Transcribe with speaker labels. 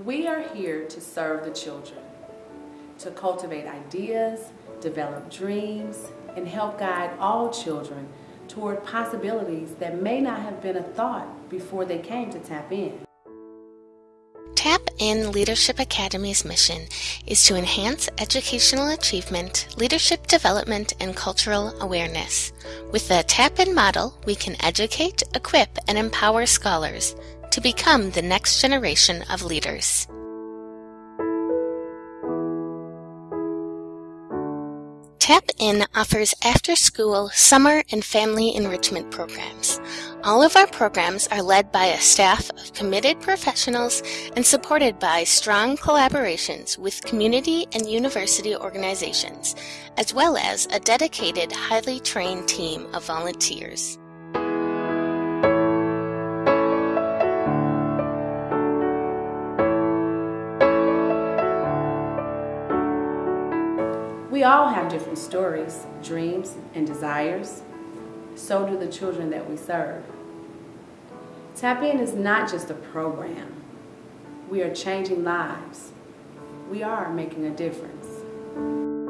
Speaker 1: We are here to serve the children, to cultivate ideas, develop dreams, and help guide all children toward possibilities that may not have been a thought before they came to Tap In.
Speaker 2: Tap In Leadership Academy's mission is to enhance educational achievement, leadership development, and cultural awareness. With the Tap In model, we can educate, equip, and empower scholars to become the next generation of leaders. Tap In offers after school, summer, and family enrichment programs. All of our programs are led by a staff of committed professionals and supported by strong collaborations with community and university organizations, as well as a dedicated, highly trained team of volunteers.
Speaker 1: We all have different stories, dreams, and desires. So do the children that we serve. Tap In is not just a program. We are changing lives. We are making a difference.